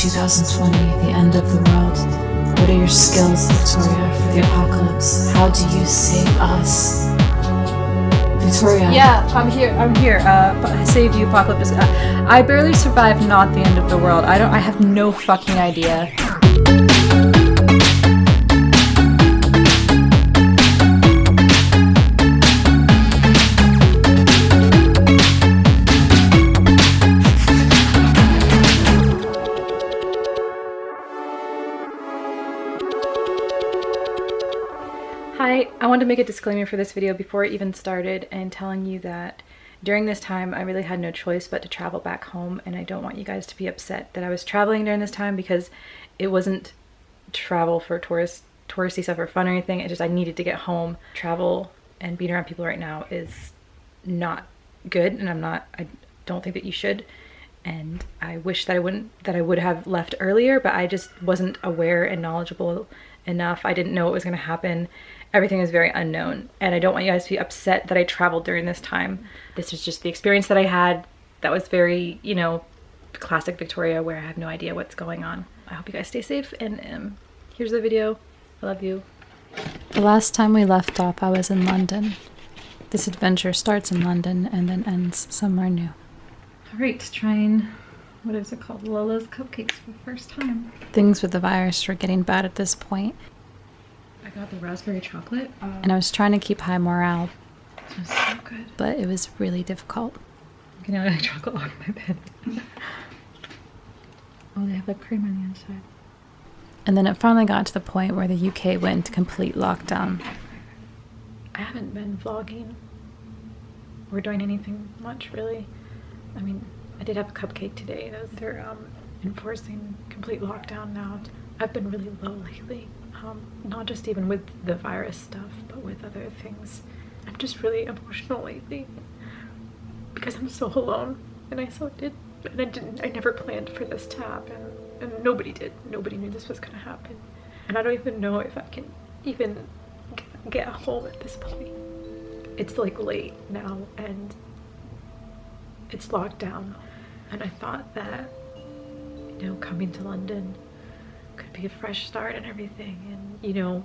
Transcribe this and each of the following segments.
2020, the end of the world. What are your skills, Victoria, for the apocalypse? How do you save us? Victoria. Yeah, I'm here. I'm here. Uh, save you, apocalypse. Uh, I barely survived not the end of the world. I don't. I have no fucking idea. Wanted to make a disclaimer for this video before it even started and telling you that during this time I really had no choice but to travel back home and I don't want you guys to be upset that I was traveling during this time because it wasn't travel for tourist touristy stuff or fun or anything. It just I needed to get home. Travel and being around people right now is not good and I'm not I don't think that you should and I wish that I wouldn't that I would have left earlier but I just wasn't aware and knowledgeable enough. I didn't know what was going to happen everything is very unknown and I don't want you guys to be upset that I traveled during this time. This is just the experience that I had that was very, you know, classic Victoria where I have no idea what's going on. I hope you guys stay safe and um, here's the video. I love you. The last time we left off I was in London. This adventure starts in London and then ends somewhere new. Alright, trying, what is it called? Lola's Cupcakes for the first time. Things with the virus were getting bad at this point I got the raspberry chocolate. Um, and I was trying to keep high morale. so good. But it was really difficult. I'm getting out of chocolate on my bed. oh, they have the cream on the inside. And then it finally got to the point where the UK went into complete lockdown. I haven't been vlogging or doing anything much really. I mean, I did have a cupcake today. They're um, enforcing complete lockdown now. I've been really low lately um, not just even with the virus stuff, but with other things. I'm just really emotional lately because I'm so alone and I so did and I didn't I never planned for this to happen and nobody did nobody knew this was gonna happen and I don't even know if I can even get home at this point it's like late now and it's locked down and I thought that you know coming to London could be a fresh start and everything. And you know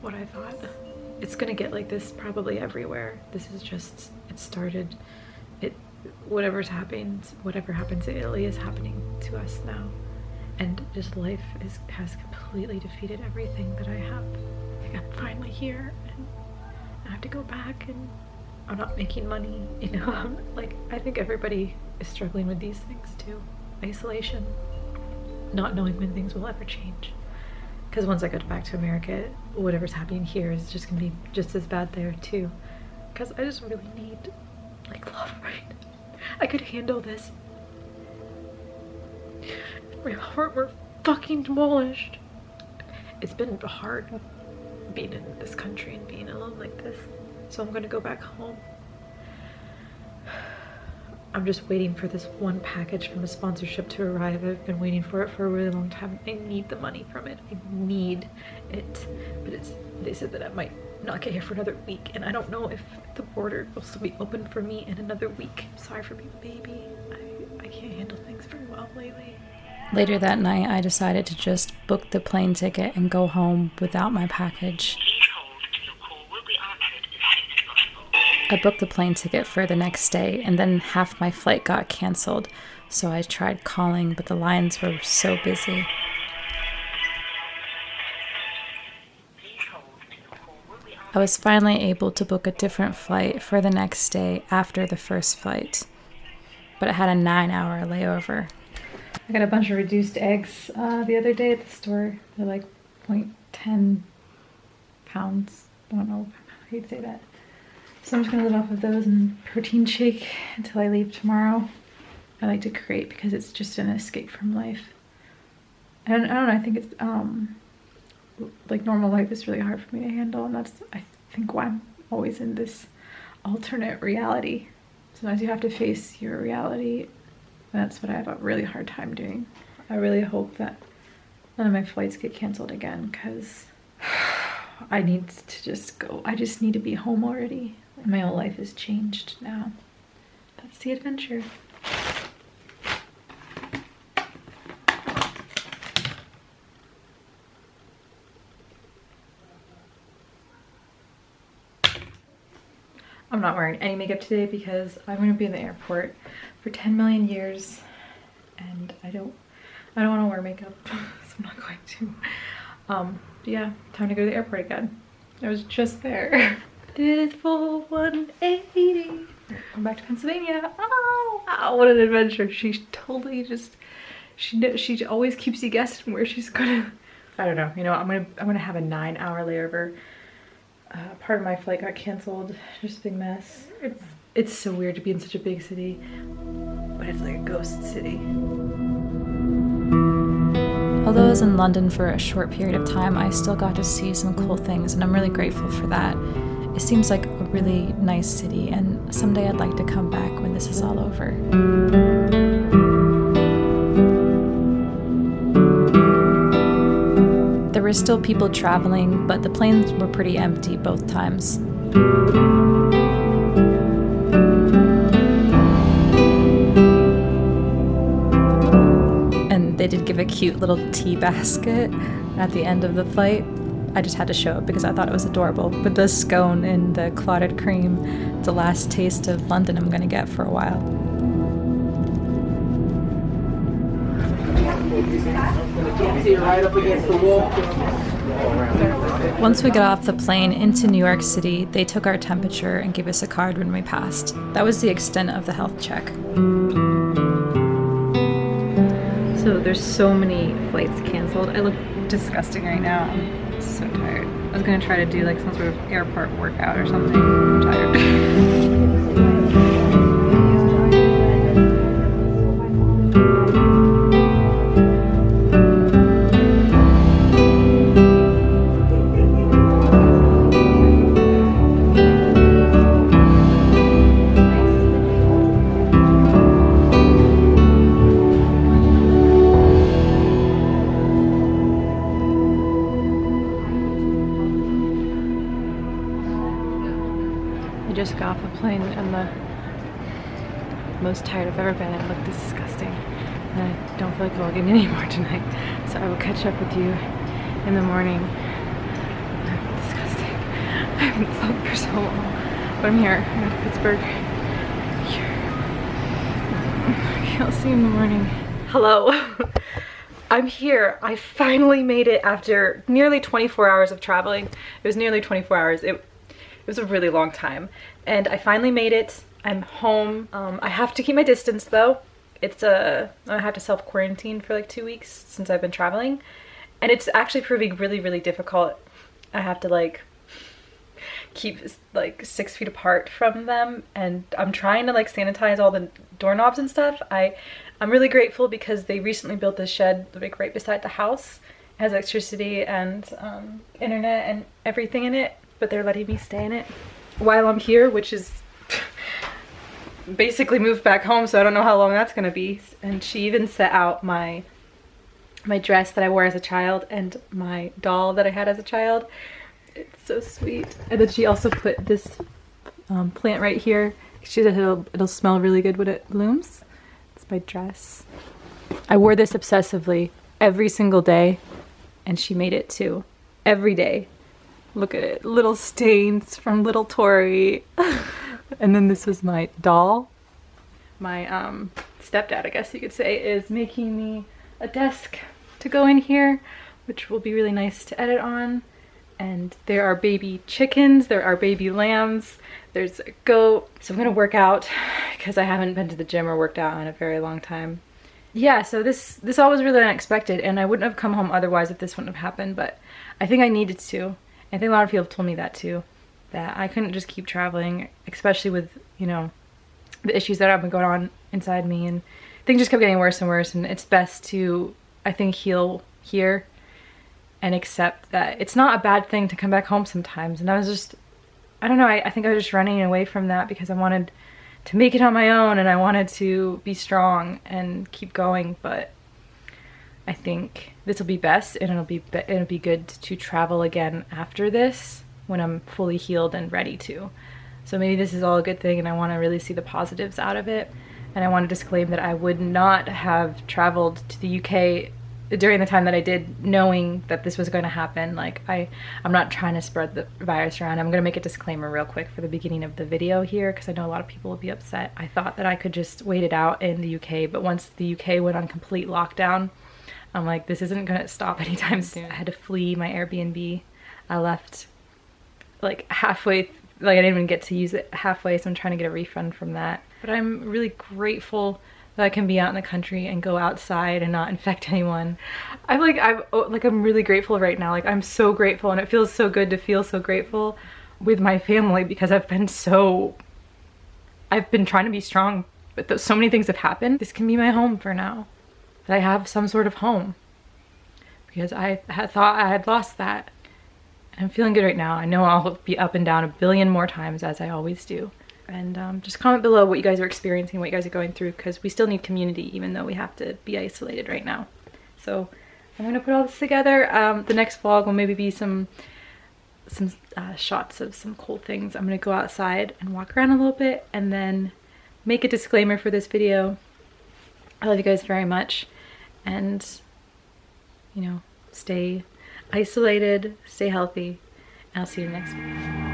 what I thought it's gonna get like this probably everywhere. This is just it started it whatever's happened whatever happens in Italy is happening to us now. And just life is has completely defeated everything that I have. Like I'm finally here and I have to go back and I'm not making money you know like I think everybody is struggling with these things too isolation not knowing when things will ever change. Because once I get back to America, whatever's happening here is just gonna be just as bad there too. Because I just really need like love right I could handle this. My heart were fucking demolished. It's been hard being in this country and being alone like this. So I'm gonna go back home I'm just waiting for this one package from a sponsorship to arrive. I've been waiting for it for a really long time. I need the money from it. I need it. But it's they said that I might not get here for another week and I don't know if the border will still be open for me in another week. Sorry for being a baby. I, I can't handle things very well lately. Later that night, I decided to just book the plane ticket and go home without my package. I booked the plane ticket for the next day and then half my flight got canceled. So I tried calling, but the lines were so busy. I was finally able to book a different flight for the next day after the first flight, but it had a nine hour layover. I got a bunch of reduced eggs uh, the other day at the store. They're like 0.10 pounds. I don't know how you'd say that. So I'm just gonna live off of those and protein shake until I leave tomorrow. I like to create because it's just an escape from life. And I don't know, I think it's, um, like normal life is really hard for me to handle and that's, I think why I'm always in this alternate reality. Sometimes you have to face your reality. That's what I have a really hard time doing. I really hope that none of my flights get canceled again because I need to just go. I just need to be home already my whole life is changed now. That's the adventure. I'm not wearing any makeup today because I'm going to be in the airport for 10 million years and I don't I don't want to wear makeup so I'm not going to. Um, yeah, time to go to the airport again. I was just there. did it for 180 I'm back to Pennsylvania. Oh wow what an adventure. She totally just she she always keeps you guessing where she's gonna. I don't know. You know I'm gonna I'm gonna have a nine hour layover. Uh, part of my flight got canceled. Just a big mess. It's it's so weird to be in such a big city but it's like a ghost city. Although I was in London for a short period of time, I still got to see some cool things, and I'm really grateful for that. It seems like a really nice city, and someday I'd like to come back when this is all over. There were still people traveling, but the planes were pretty empty both times. And they did give a cute little tea basket at the end of the flight. I just had to show it because I thought it was adorable. But the scone and the clotted cream, it's the last taste of London I'm gonna get for a while. Once we got off the plane into New York City, they took our temperature and gave us a card when we passed. That was the extent of the health check. So there's so many flights canceled. I look disgusting right now. So tired. I was gonna try to do like some sort of airport workout or something. I'm tired. Just got off the plane and the most tired I've ever been. It looked disgusting. And I don't feel like vlogging anymore tonight. So I will catch up with you in the morning. Disgusting. I haven't slept for so long. But I'm here. I'm at Pittsburgh. Here. I'll see you in the morning. Hello. I'm here. I finally made it after nearly 24 hours of traveling. It was nearly 24 hours. It, it was a really long time. And I finally made it. I'm home. Um, I have to keep my distance though. It's a, I have to self quarantine for like two weeks since I've been traveling. And it's actually proving really, really difficult. I have to like keep like six feet apart from them and I'm trying to like sanitize all the doorknobs and stuff. I, I'm really grateful because they recently built this shed like right beside the house. It has electricity and um, internet and everything in it, but they're letting me stay in it while I'm here, which is basically moved back home, so I don't know how long that's gonna be. And she even set out my my dress that I wore as a child and my doll that I had as a child. It's so sweet. And then she also put this um, plant right here. She said it'll, it'll smell really good when it blooms. It's my dress. I wore this obsessively every single day and she made it too. Every day. Look at it. Little stains from little Tori. and then this was my doll. My um, stepdad, I guess you could say, is making me a desk to go in here, which will be really nice to edit on. And there are baby chickens, there are baby lambs, there's a goat. So I'm gonna work out because I haven't been to the gym or worked out in a very long time. Yeah, so this this all was really unexpected and I wouldn't have come home otherwise if this wouldn't have happened, but I think I needed to. I think a lot of people told me that too, that I couldn't just keep traveling, especially with, you know, the issues that have been going on inside me and things just kept getting worse and worse and it's best to, I think, heal here and accept that it's not a bad thing to come back home sometimes. And I was just, I don't know, I, I think I was just running away from that because I wanted to make it on my own and I wanted to be strong and keep going, but I think this will be best and it'll be, be it'll be good to travel again after this when I'm fully healed and ready to. So maybe this is all a good thing and I want to really see the positives out of it. And I want to disclaim that I would not have traveled to the UK during the time that I did, knowing that this was going to happen, like I, I'm not trying to spread the virus around. I'm going to make a disclaimer real quick for the beginning of the video here because I know a lot of people will be upset. I thought that I could just wait it out in the UK, but once the UK went on complete lockdown, I'm like, this isn't going to stop anytime soon. I had to flee my Airbnb. I left like halfway, like I didn't even get to use it halfway, so I'm trying to get a refund from that. But I'm really grateful that I can be out in the country and go outside and not infect anyone. I'm like I'm oh, like I'm really grateful right now. Like I'm so grateful and it feels so good to feel so grateful with my family because I've been so I've been trying to be strong but so many things have happened. This can be my home for now. That I have some sort of home because I had thought I had lost that. I'm feeling good right now. I know I'll be up and down a billion more times as I always do and um, just comment below what you guys are experiencing, what you guys are going through, because we still need community even though we have to be isolated right now. So I'm gonna put all this together. Um, the next vlog will maybe be some some uh, shots of some cool things. I'm gonna go outside and walk around a little bit and then make a disclaimer for this video. I love you guys very much and you know, stay isolated, stay healthy, I'll see you next week.